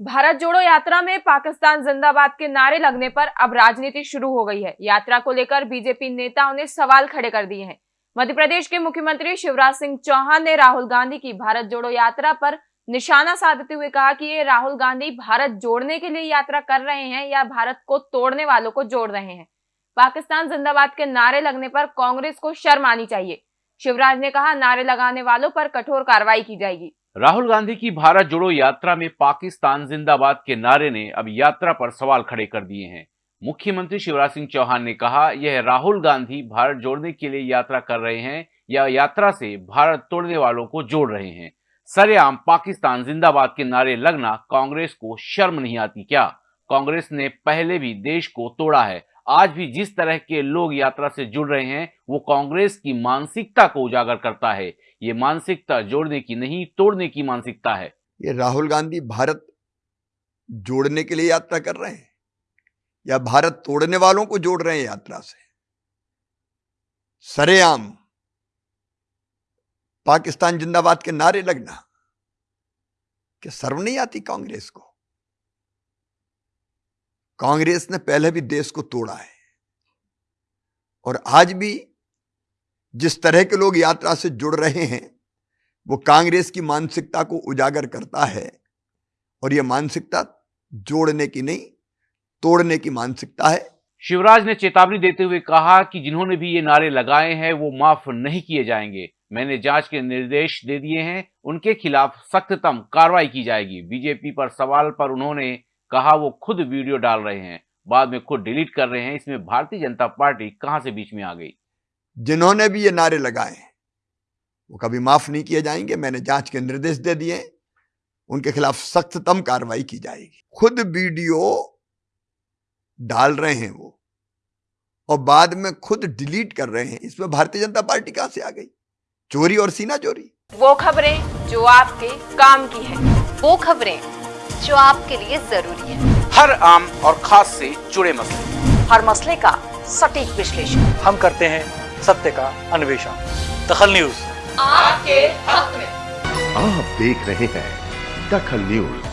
भारत जोड़ो यात्रा में पाकिस्तान जिंदाबाद के नारे लगने पर अब राजनीति शुरू हो गई है। यात्रा को लेकर बीजेपी नेताओं ने सवाल खड़े कर दिए हैं। मध्य प्रदेश के मुख्यमंत्री शिवराज सिंह चौहान ने राहुल गांधी की भारत जोड़ो यात्रा पर निशाना साधते हुए कहा कि ये राहुल गांधी भारत जोड़ने के लिए यात्रा कर रहे हैं या भारत को तोड़ने वालों को जोड़ रहे हैं। पाकिस्तान जिंदाबाद के नारे लगने पर कांग्रेस को शर्म आनी चाहिए। शिवराज ने कहा, नारे लगाने वालों पर कठोर कार्रवाई की जाएगी। राहुल गांधी की भारत जोड़ो यात्रा में पाकिस्तान जिंदाबाद के नारे ने अब यात्रा पर सवाल खड़े कर दिए हैं। मुख्यमंत्री शिवराज सिंह चौहान ने कहा, यह राहुल गांधी भारत जोड़ने के लिए यात्रा कर रहे हैं या यात्रा से भारत तोड़ने वालों को जोड़ रहे हैं। सरेआम, पाकिस्तान जिंदाबाद के नारे लगना कांग्रेस को शर्म नहीं आती क्या? कांग्रेस ने पहले भी देश को तोड़ा है। आज भी जिस तरह के लोग यात्रा से जुड़ रहे हैं, वो कांग्रेस की मानसिकता को उजागर करता है। ये मानसिकता जोड़ने की नहीं, तोड़ने की मानसिकता है। ये राहुल गांधी भारत जोड़ने के लिए यात्रा कर रहे हैं? या भारत तोड़ने वालों को जोड़ रहे हैं यात्रा से? सरेआम, पाकिस्तान जिंदाबाद के नारे लगना, क्या सर्व नहीं आती कांग्रेस को? कांग्रेस ने पहले भी देश को तोड़ा है। और आज भी जिस तरह के लोग यात्रा से जुड़ रहे हैं, वो कांग्रेस की मानसिकता को उजागर करता है। और यह मानसिकता जोड़ने की नहीं, तोड़ने की मानसिकता है। शिवराज ने चेतावनी देते हुए कहा कि जिन्होंने भी ये नारे लगाए हैं, वो माफ़ नहीं किए जाएँगे। मैंने जाँच के निर्देश दे दिए हैं, उनके खिलाफ सख्ततम कार्रवाई की जाएगी। बीजेपी पर सवाल पर उन्होंने कहा वो खुद वीडियो डाल रहे हैं बाद में खुद डिलीट कर रहे हैं इसमें भारतीय जनता पार्टी कहाँ से बीच में आ गई? जिन्होंने भी ये नारे लगाए वो कभी माफ़ नहीं किए जाएँगे मैंने जाँच के निर्देश दे दिए उनके खिलाफ सख्ततम कार्रवाई की जाएगी। खुद वीडियो डाल रहे हैं वो और बाद में खुद डिलीट कर रहे हैं इसमें भारतीय जनता पार्टी कहाँ से आ गई? चोरी और सीना चोरी। वो खबरें जो आपके काम की है। वो खबरें जो आपके लिए ज़रूरी है। हर आम और खास से जुड़े मसले। हर मसले का सटीक विश्लेषण। हम करते हैं सत्य का अन्वेषण। दखल न्यूज़। आपके हक में। आप देख रहे हैं दखल न्यूज़।